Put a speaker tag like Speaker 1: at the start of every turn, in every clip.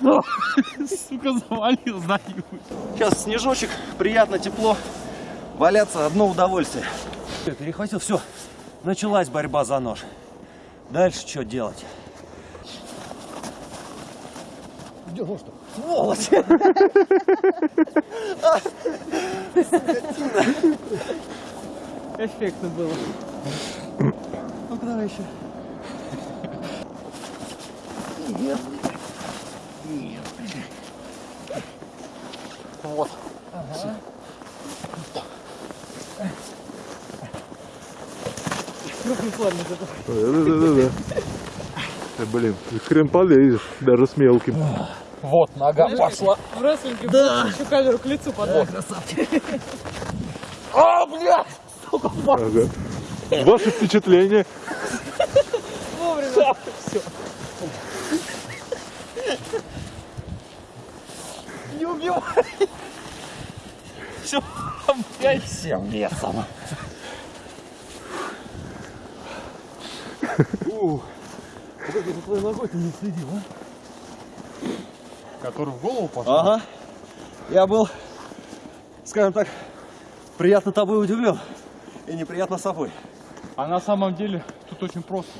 Speaker 1: Сука, завалил знаю.
Speaker 2: Сейчас снежочек, приятно, тепло. Валяться одно удовольствие. Перехватил, все. Началась борьба за нож. Дальше что делать?
Speaker 3: Где нож-то?
Speaker 2: Сволочь!
Speaker 1: Эффектно было.
Speaker 2: Ну-ка давай еще. Вот.
Speaker 1: Крупный плавник это.
Speaker 4: Да-да-да. Э, Блин, хрен полезешь, даже с мелким.
Speaker 1: Вот, нога пошла.
Speaker 5: В рестлинге да. еще камеру к лицу подать.
Speaker 1: А, блядь!
Speaker 4: Ага. Ваши впечатления?
Speaker 5: Вовремя.
Speaker 1: Не убивай! Все, блядь, всем лесом.
Speaker 2: Как это твоей ногой-то не следил, а?
Speaker 1: Который в голову пошел?
Speaker 2: Ага. Я был, скажем так, приятно тобой удивлен. И неприятно собой.
Speaker 1: А на самом деле тут очень просто.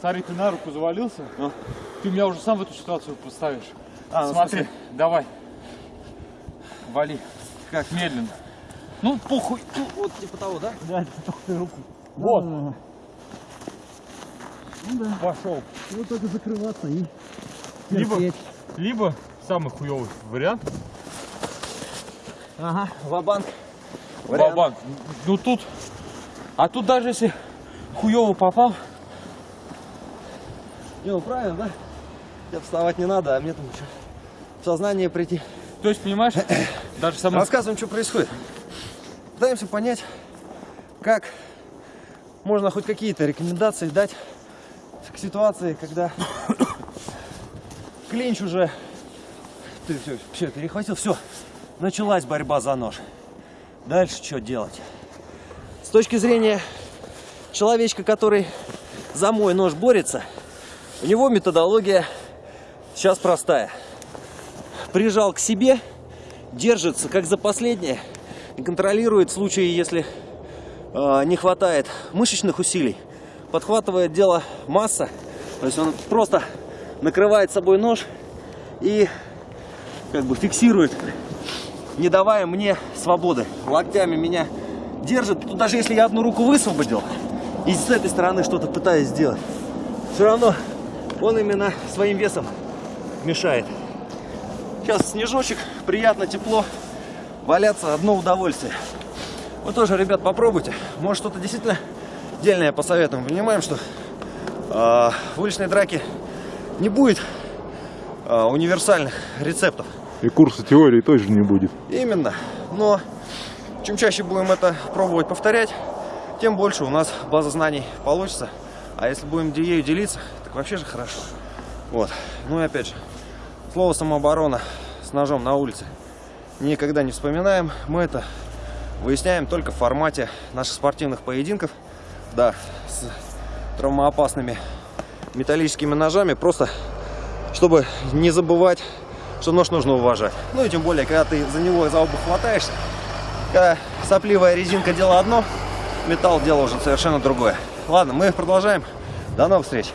Speaker 1: Смотри, ты на руку завалился,
Speaker 2: Ну.
Speaker 1: ты меня уже сам в эту ситуацию поставишь.
Speaker 2: А, ну,
Speaker 1: Смотри,
Speaker 2: смысле?
Speaker 1: давай. Вали. Как медленно. Ну, похуй.
Speaker 2: Вот типа того, да?
Speaker 1: Да, руку. Вот.
Speaker 2: Ну
Speaker 1: Пошел.
Speaker 2: Ну только закрываться и
Speaker 1: Либо, либо самый хуёвый вариант.
Speaker 2: Ага, ва-банк.
Speaker 1: Бабан. Ну тут. А тут даже если хуёво попал,
Speaker 2: Не, ну правильно, да? Тебе вставать не надо, а мне там что? В сознание прийти.
Speaker 1: То есть, понимаешь, даже самый
Speaker 2: Рассказываем, что происходит. Пытаемся понять, как можно хоть какие-то рекомендации дать к ситуации, когда клинч уже... Ты все, все перехватил, все. Началась борьба за нож. Дальше что делать? С точки зрения человечка, который за мой нож борется, у него методология сейчас простая. Прижал к себе, держится как за последнее и контролирует в случае, если э, не хватает мышечных усилий. Подхватывает дело масса, то есть он просто накрывает собой нож и как бы фиксирует, не давая мне свободы. Локтями меня держит, Тут даже если я одну руку высвободил и с этой стороны что-то пытаюсь сделать, все равно он именно своим весом мешает. Сейчас снежочек, приятно, тепло. Валяться одно удовольствие. Вы тоже, ребят, попробуйте. Может, что-то действительно дельное посоветуем. Понимаем, что э, в уличной драке не будет э, универсальных рецептов.
Speaker 4: И курса теории тоже не будет.
Speaker 2: Именно. Но чем чаще будем это пробовать повторять, тем больше у нас база знаний получится. А если будем ею делиться, так вообще же хорошо. Вот. Ну и опять же, слово самооборона с ножом на улице никогда не вспоминаем. Мы это выясняем только в формате наших спортивных поединков. Да, с травмоопасными металлическими ножами. Просто, чтобы не забывать, что нож нужно уважать. Ну и тем более, когда ты за него за оба хватаешься, когда сопливая резинка дело одно, металл дело уже совершенно другое. Ладно, мы продолжаем. До новых встреч!